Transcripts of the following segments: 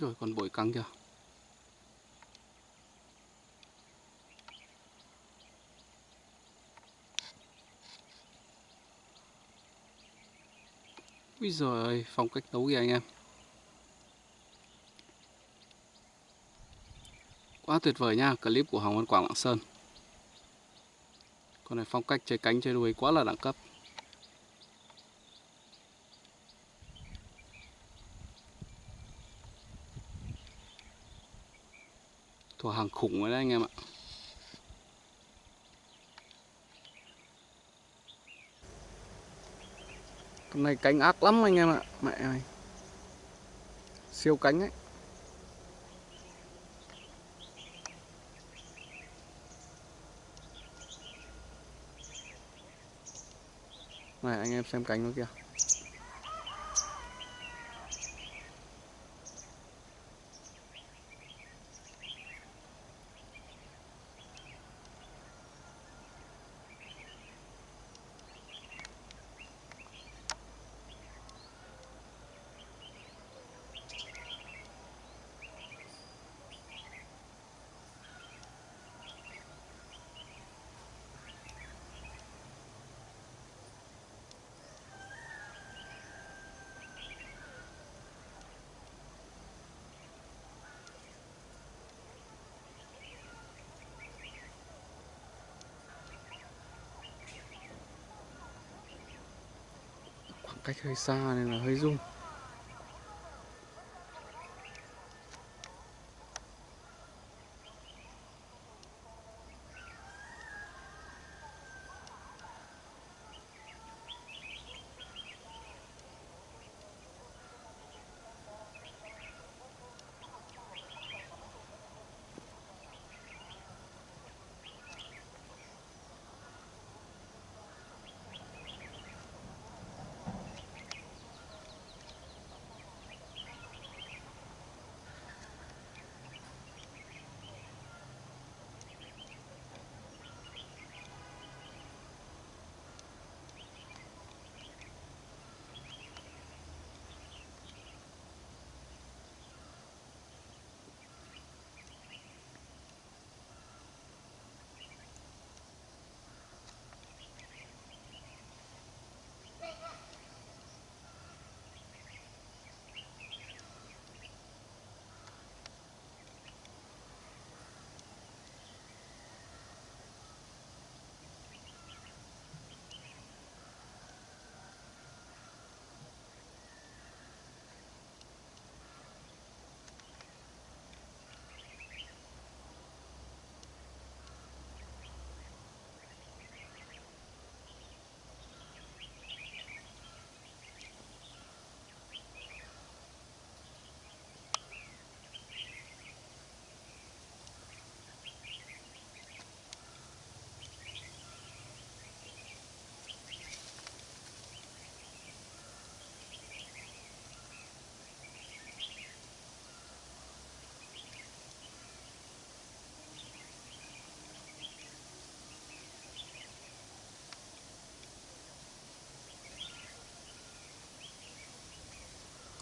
Rồi còn bội căng kìa Úi giời ơi, phong cách đấu kìa anh em. Quá tuyệt vời nha, clip của Hoàng Văn Quảng Lạng Sơn. Con này phong cách chơi cánh chơi đuôi quá là đẳng cấp. Thuộc hàng khủng rồi đấy anh em ạ. Con này cánh ác lắm anh em ạ, Mẹ ơi. Siêu cánh ấy. Này, anh em xem cánh nó kìa. Cách hơi xa nên là hơi rung.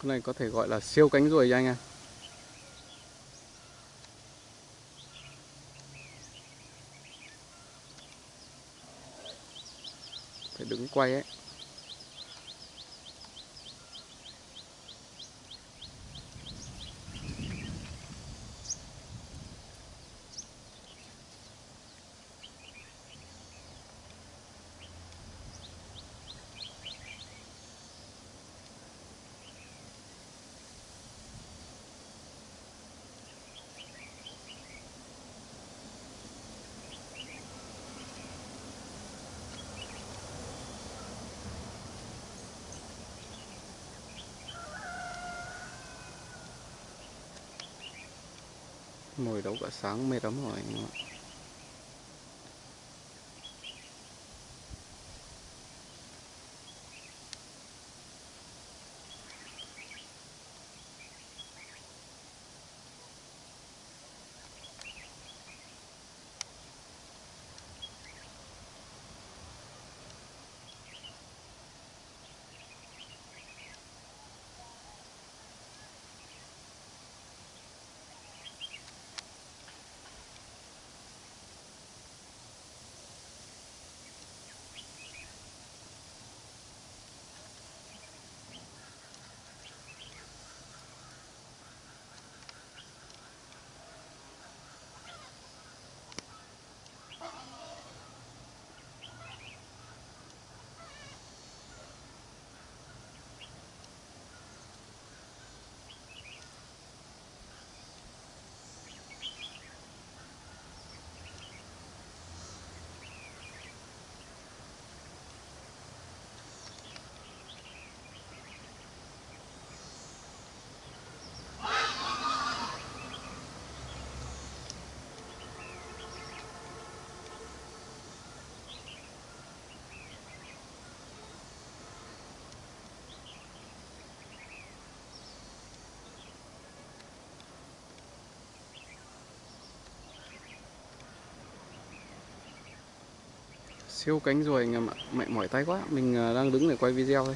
Con này có thể gọi là siêu cánh ruồi cho anh em. Phải đứng quay ấy. Ngồi đấu cả sáng mệt lắm rồi siêu cánh ruồi anh em ạ. Mẹ mỏi tay quá. Mình à, đang đứng để quay video thôi.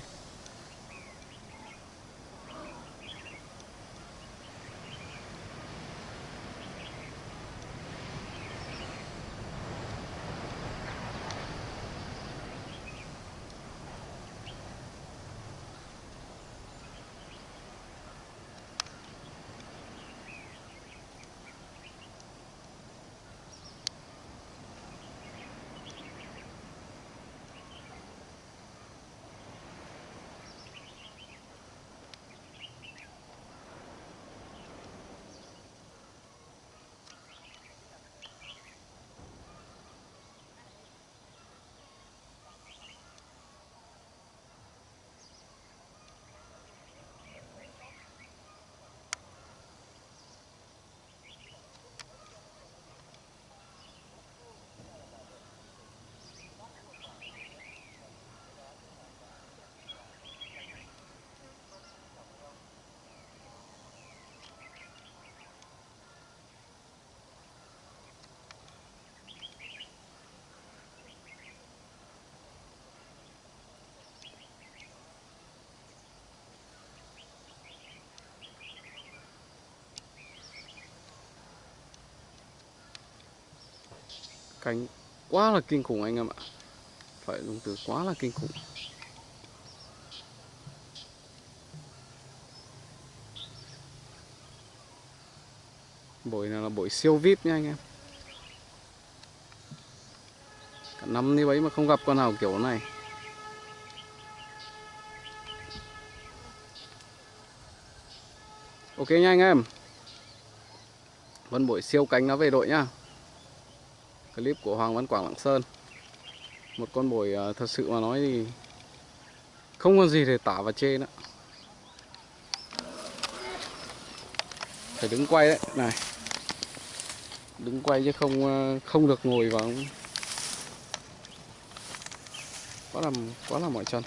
Cánh quá là kinh khủng anh em ạ. Phải dùng từ quá là kinh khủng. Bổi này là bổi siêu vip nha anh em. Cả năm như vậy mà không gặp con nào kiểu này. Ok nha anh em. Vân bội siêu cánh nó về đội nhá clip của Hoàng Văn Quảng Lạng Sơn. Một con bồi à, thật sự mà nói thì không còn gì để tả và chê nữa. Phải đứng quay đấy, này. Đứng quay chứ không à, không được ngồi vào. Quá là quá là mỏi chân.